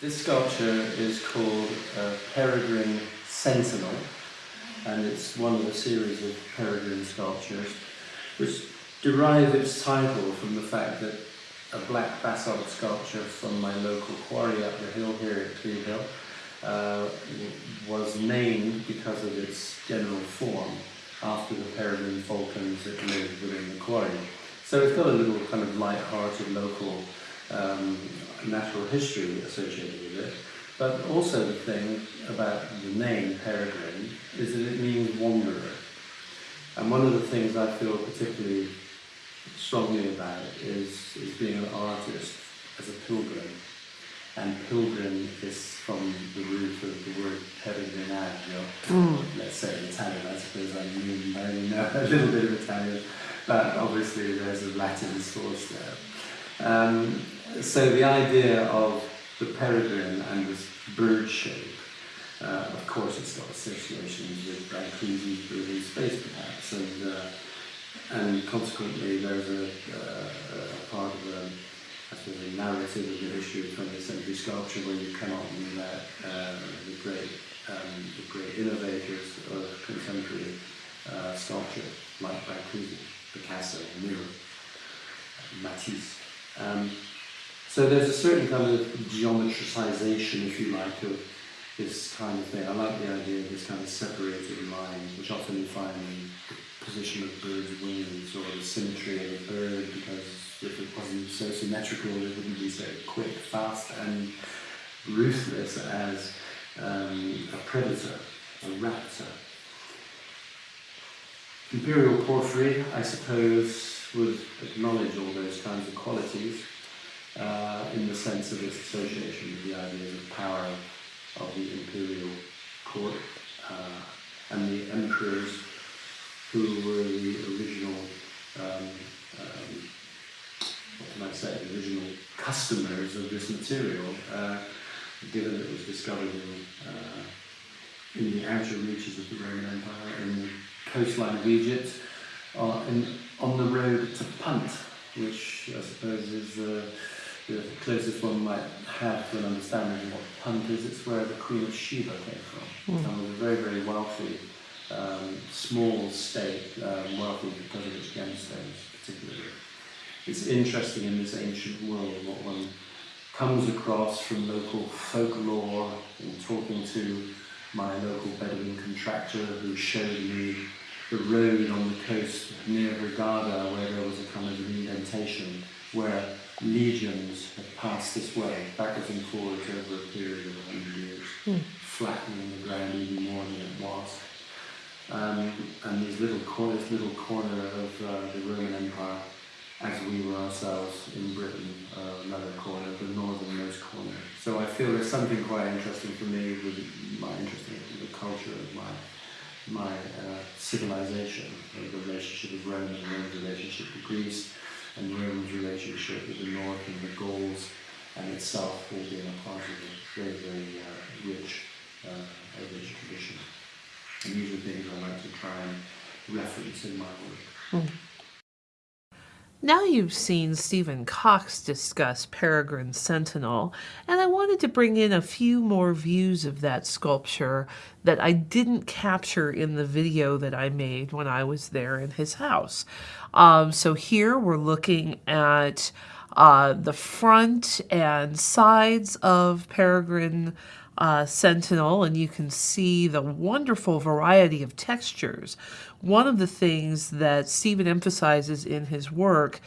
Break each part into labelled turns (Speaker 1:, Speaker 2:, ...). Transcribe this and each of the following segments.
Speaker 1: This sculpture is called uh, Peregrine Sentinel and it's one of a series of peregrine sculptures which derive its title from the fact that a black basalt sculpture from my local quarry up the hill here at Clee Hill uh, was named because of its general form after the peregrine falcons that lived within the quarry. So it's got a little kind of light-hearted local um, natural history associated with it. But also the thing about the name Peregrine is that it means wanderer. And one of the things I feel particularly strongly about is, is being an artist as a pilgrim. And pilgrim is from the root of the word peregrinaggio, mm. let's say in Italian, I suppose I, mean, I only know a little bit of Italian, but obviously there's a Latin source there. Um, so the idea of the peregrine and this bird shape, uh, of course it's got associations with Brancusi's in space perhaps, and, uh, and consequently there's a, uh, a part of the, I suppose, a narrative of the history of 20th century sculpture where you cannot let uh, the great um, the great innovators of contemporary uh, sculpture like Brancusi, Picasso, Miro, Matisse. Um, so there's a certain kind of geometricization, if you like, of this kind of thing. I like the idea of this kind of separated lines, which often you find in the position of birds' wings or the symmetry of a bird, because if it wasn't so symmetrical, it wouldn't be so quick, fast, and ruthless as um, a predator, a raptor. Imperial porphyry, I suppose, would acknowledge all those kinds of qualities uh, in the sense of its association with the ideas of power of the imperial court uh, and the emperors who were the original, um, um, what can I say, original customers of this material, uh, given that it was discovered in, uh, in the outer reaches of the Roman Empire, in the coastline of Egypt, uh, in, on the road to Punt, which I suppose is uh, the closest one might have to an understanding of what Punt is, it's where the Queen of Sheba came from. Mm. And was a very, very wealthy, um, small state, um, wealthy because of its gemstones particularly. It's interesting in this ancient world what one comes across from local folklore and talking to my local Bedouin contractor who showed me the road on the coast near Hurghada where there was a kind of indentation where legions have passed this way, backwards and forwards over a period of 100 years, mm. flattening the ground even more than it was. Um, and these little corners, little corner of uh, the Roman Empire, as we were ourselves in Britain, uh, another corner, the northernmost corner. So I feel there's something quite interesting for me with my interest in the culture of my my uh, civilization, the relationship of Rome and Rome's relationship to Greece, and Rome's relationship with the North and the Gauls and itself all being a part of a very, very uh, rich, uh, rich tradition. And these are things I like to try and reference in my work. Mm.
Speaker 2: Now you've seen Stephen Cox discuss Peregrine Sentinel, and I wanted to bring in a few more views of that sculpture that I didn't capture in the video that I made when I was there in his house. Um, so here we're looking at uh, the front and sides of Peregrine uh, Sentinel, and you can see the wonderful variety of textures. One of the things that Stephen emphasizes in his work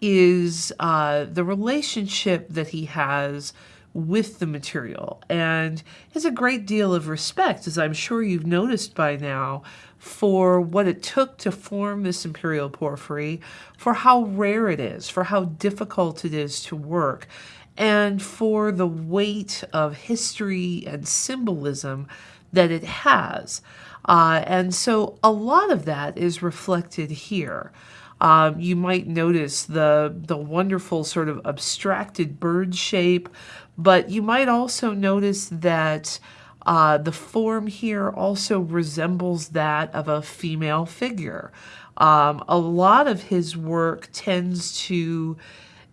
Speaker 2: is uh, the relationship that he has with the material and has a great deal of respect, as I'm sure you've noticed by now, for what it took to form this imperial porphyry, for how rare it is, for how difficult it is to work, and for the weight of history and symbolism that it has. Uh, and so a lot of that is reflected here. Um, you might notice the, the wonderful sort of abstracted bird shape, but you might also notice that uh, the form here also resembles that of a female figure. Um, a lot of his work tends to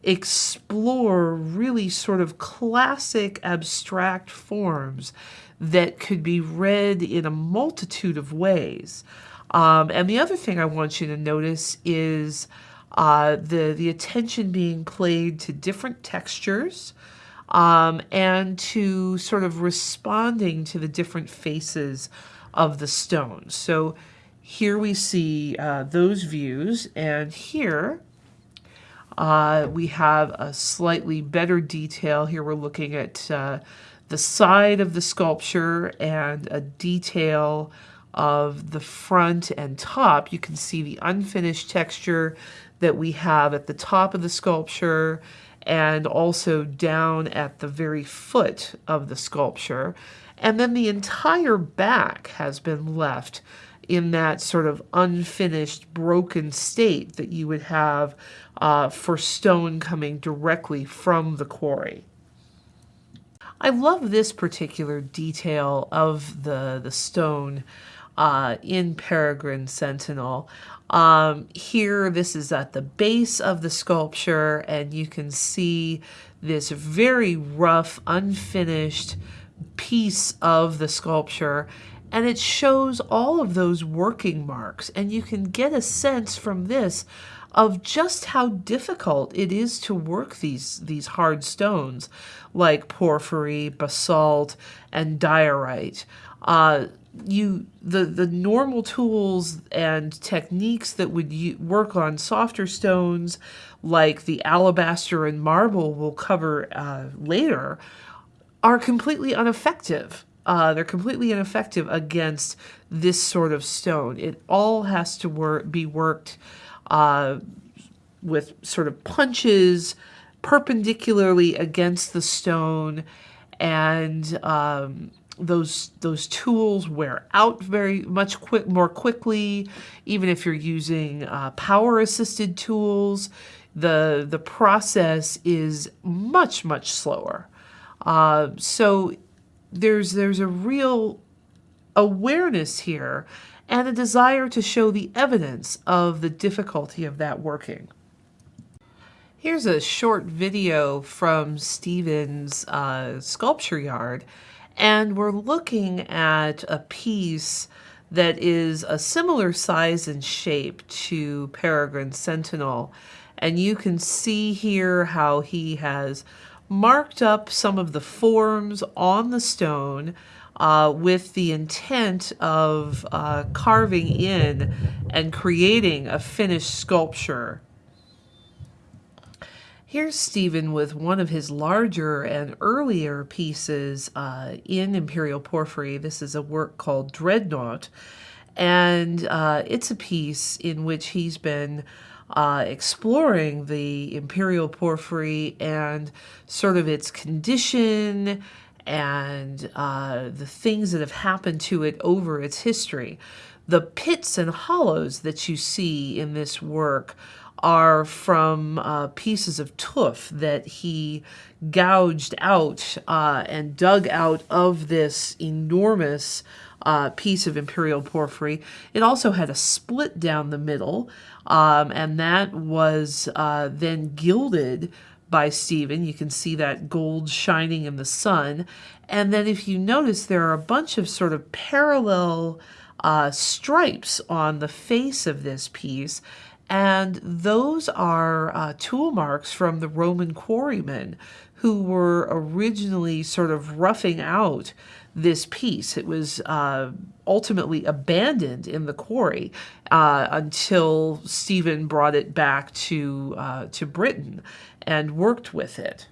Speaker 2: explore really sort of classic abstract forms that could be read in a multitude of ways. Um, and the other thing I want you to notice is uh, the, the attention being played to different textures um, and to sort of responding to the different faces of the stone. So here we see uh, those views, and here uh, we have a slightly better detail. Here we're looking at uh, the side of the sculpture and a detail of the front and top. You can see the unfinished texture that we have at the top of the sculpture and also down at the very foot of the sculpture. And then the entire back has been left in that sort of unfinished, broken state that you would have uh, for stone coming directly from the quarry. I love this particular detail of the, the stone uh, in Peregrine Sentinel. Um, here, this is at the base of the sculpture, and you can see this very rough, unfinished piece of the sculpture and it shows all of those working marks and you can get a sense from this of just how difficult it is to work these these hard stones like porphyry, basalt, and diorite. Uh, you the the normal tools and techniques that would work on softer stones like the alabaster and marble we'll cover uh, later are completely ineffective uh, they're completely ineffective against this sort of stone. It all has to work, be worked uh, with sort of punches perpendicularly against the stone, and um, those those tools wear out very much quick more quickly. Even if you're using uh, power assisted tools, the the process is much much slower. Uh, so there's there's a real awareness here and a desire to show the evidence of the difficulty of that working. Here's a short video from Stephen's uh, sculpture yard, and we're looking at a piece that is a similar size and shape to Peregrine Sentinel. And you can see here how he has marked up some of the forms on the stone uh, with the intent of uh, carving in and creating a finished sculpture. Here's Stephen with one of his larger and earlier pieces uh, in Imperial Porphyry. This is a work called Dreadnought, and uh, it's a piece in which he's been uh, exploring the imperial porphyry and sort of its condition and uh, the things that have happened to it over its history. The pits and hollows that you see in this work are from uh, pieces of tuff that he gouged out uh, and dug out of this enormous uh, piece of imperial porphyry. It also had a split down the middle, um, and that was uh, then gilded by Stephen. You can see that gold shining in the sun. And then if you notice, there are a bunch of sort of parallel uh, stripes on the face of this piece. And those are uh, tool marks from the Roman quarrymen who were originally sort of roughing out this piece. It was uh, ultimately abandoned in the quarry uh, until Stephen brought it back to, uh, to Britain and worked with it.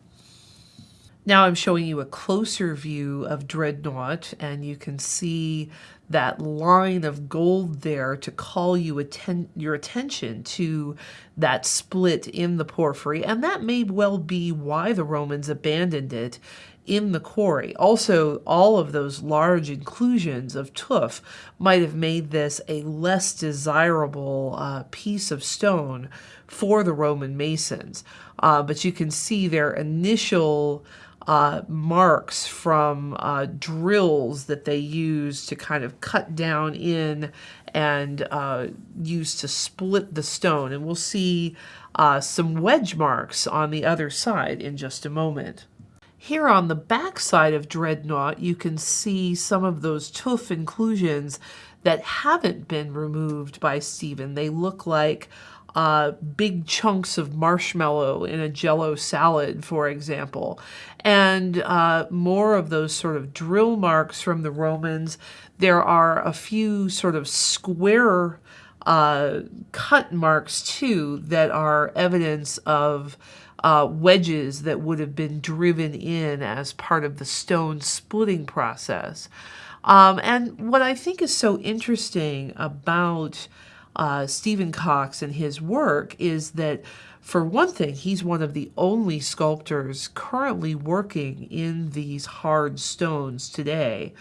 Speaker 2: Now I'm showing you a closer view of Dreadnought and you can see that line of gold there to call you atten your attention to that split in the porphyry and that may well be why the Romans abandoned it in the quarry. Also, all of those large inclusions of tuff might have made this a less desirable uh, piece of stone for the Roman masons. Uh, but you can see their initial uh, marks from uh, drills that they use to kind of cut down in and uh, used to split the stone. And we'll see uh, some wedge marks on the other side in just a moment. Here on the back side of Dreadnought, you can see some of those tuff inclusions that haven't been removed by Stephen. They look like uh, big chunks of marshmallow in a jello salad, for example. And uh, more of those sort of drill marks from the Romans. There are a few sort of square uh, cut marks too that are evidence of uh, wedges that would have been driven in as part of the stone splitting process. Um, and what I think is so interesting about uh, Stephen Cox and his work is that, for one thing, he's one of the only sculptors currently working in these hard stones today.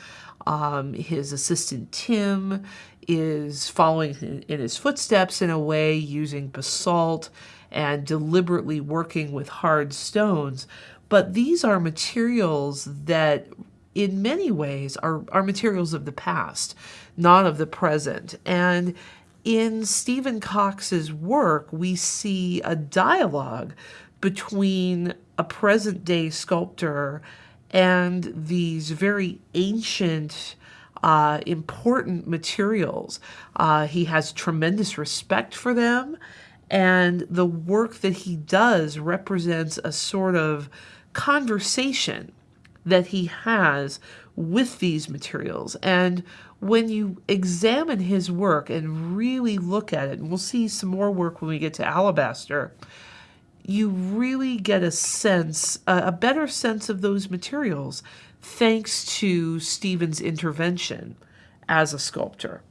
Speaker 2: Um, his assistant Tim is following in his footsteps in a way using basalt and deliberately working with hard stones. But these are materials that, in many ways, are, are materials of the past, not of the present. And in Stephen Cox's work, we see a dialogue between a present day sculptor and these very ancient, uh, important materials. Uh, he has tremendous respect for them and the work that he does represents a sort of conversation that he has with these materials. And when you examine his work and really look at it, and we'll see some more work when we get to Alabaster, you really get a sense, a better sense of those materials thanks to Stephen's intervention as a sculptor.